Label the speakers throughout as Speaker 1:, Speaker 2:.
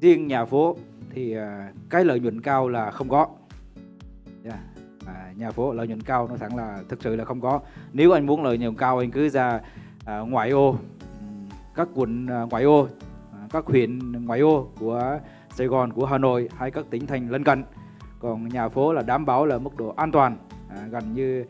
Speaker 1: riêng nhà phố thì à, cái lợi nhuận cao là không có. Yeah. à, nhà phố lợi nhuận cao nó thẳng là thực sự là không có. Nếu anh muốn lợi nhuận cao anh cứ ra à, ngoại ô các quận à, ngoại ô à, các huyện ngoại ô của Sài Gòn của Hà Nội hay các tỉnh thành lân cận. Còn nhà phố là đảm bảo là mức độ an toàn à, gần như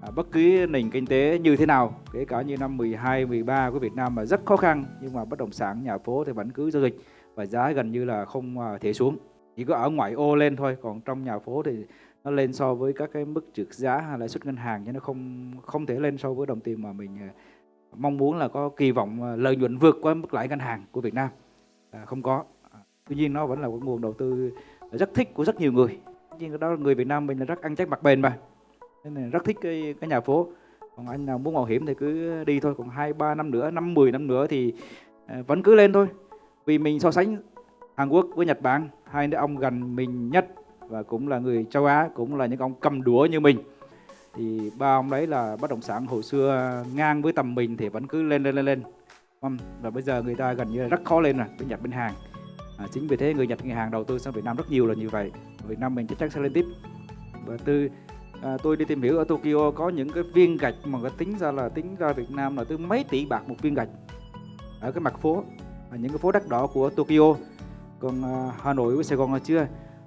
Speaker 1: à, bất cứ nền kinh tế như thế nào kể cả như năm 12 13 của Việt Nam mà rất khó khăn nhưng mà bất động sản nhà phố thì vẫn cứ giao dịch và giá gần như là không à, thể xuống. Chỉ có ở ngoại ô lên thôi còn trong nhà phố thì nó lên so với các cái mức trượt giá hay lãi suất ngân hàng chứ nó không không thể lên so với đồng tiền mà mình à, mong muốn là có kỳ vọng à, lợi nhuận vượt qua mức lãi ngân hàng của Việt Nam. À, không có. À, tuy nhiên nó vẫn là một nguồn đầu tư rất thích của rất nhiều người. Nhưng đó người Việt Nam mình là rất ăn chắc mặt bền mà. Nên là rất thích cái cái nhà phố. Còn anh nào muốn mạo hiểm thì cứ đi thôi. Còn hai ba năm nữa năm mười năm nữa thì vẫn cứ lên thôi vì mình so sánh Hàn Quốc với Nhật Bản hai đứa ông gần mình nhất và cũng là người châu Á cũng là những ông cầm đũa như mình. Thì ba ông đấy là bất động sản hồi xưa ngang với tầm mình thì vẫn cứ lên lên lên lên. Vâng, và bây giờ người ta gần như là rất khó lên rồi bên Nhật bên Hàn. À, chính vì thế người Nhật người Hàn đầu tư sang Việt Nam rất nhiều là như vậy. Việt Nam mình chắc chắn sẽ lên tiếp. Và từ à, tôi đi tìm hiểu ở Tokyo có những cái viên gạch mà có tính ra là tính ra Việt Nam là tới mấy tỷ bạc một viên gạch ở cái mặt phố. À, những cái phố đắt đỏ của Tokyo. Còn à, Hà Nội với Sài Gòn là chưa?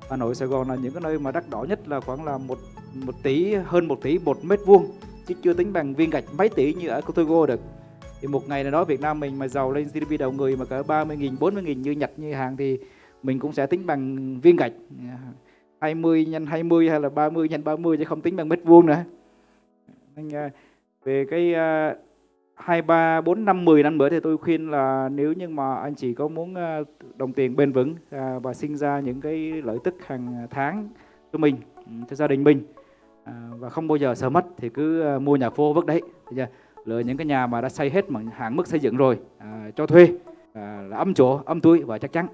Speaker 1: Hà Nội, Sài Gòn là những cái nơi mà đắt đỏ nhất là khoảng là một một tỷ, hơn một tỷ một mét vuông, chứ chưa tính bằng viên gạch mấy tỷ như ở Tokyo được. Thì một ngày nào đó Việt Nam mình mà giàu lên GDP đầu người mà cỡ 30 nghìn 40 nghìn như Nhật, như Hàn thì mình cũng sẽ tính bằng viên gạch. À, 20 nhân 20 hay là 30 nhân 30 chứ không tính bằng mét vuông nữa. Nên về cái 2, 3, 4, 5, 10 năm nữa thì tôi khuyên là nếu như mà anh chị có muốn ờ, đồng tiền bền vững à, và sinh ra những cái lợi tức hàng tháng cho mình, ừ, cho gia đình mình à, và không bao giờ sợ mất thì cứ ờ, mua nhà phố vứt đấy. Lựa những cái nhà mà đã xây hết bằng hạn mức xây dựng rồi à, cho thuê là âm chỗ, âm túi và chắc chắn.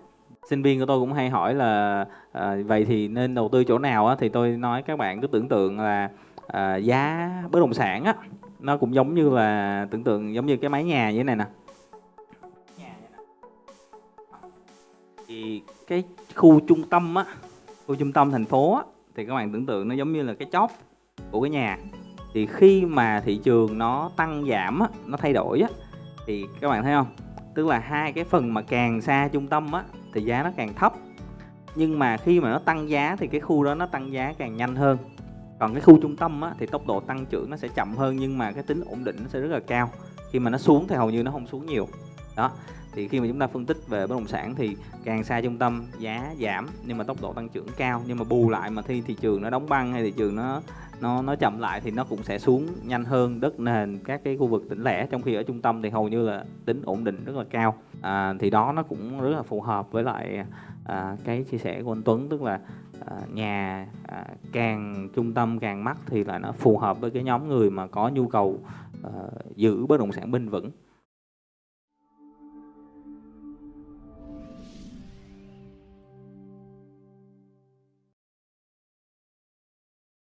Speaker 2: Sinh viên của tôi cũng hay hỏi là à, vậy thì nên đầu tư chỗ nào á? Thì tôi nói các bạn cứ tưởng tượng là à, giá bất động sản á nó cũng giống như là, tưởng tượng giống như cái mái nhà như thế này nè. Thì cái khu trung tâm á, khu trung tâm thành phố á, thì các bạn tưởng tượng nó giống như là cái chóp của cái nhà. Thì khi mà thị trường nó tăng giảm á, nó thay đổi á, thì các bạn thấy không? Tức là hai cái phần mà càng xa trung tâm á, thì giá nó càng thấp. Nhưng mà khi mà nó tăng giá thì cái khu đó nó tăng giá càng nhanh hơn còn cái khu trung tâm á, thì tốc độ tăng trưởng nó sẽ chậm hơn nhưng mà cái tính ổn định nó sẽ rất là cao. Khi mà nó xuống thì hầu như nó không xuống nhiều. Đó thì khi mà chúng ta phân tích về bất động sản thì càng xa trung tâm giá giảm nhưng mà tốc độ tăng trưởng cao. Nhưng mà bù lại mà khi thị trường nó đóng băng hay thị trường nó nó nó chậm lại thì nó cũng sẽ xuống nhanh hơn đất nền các cái khu vực tỉnh lẻ. Trong khi ở trung tâm thì hầu như là tính ổn định rất là cao. À, thì đó nó cũng rất là phù hợp với lại à, cái chia sẻ của anh Tuấn tức là À, nhà à, càng trung tâm càng mắc thì là nó phù hợp với cái nhóm người mà có nhu cầu à, giữ bất động sản bền vững.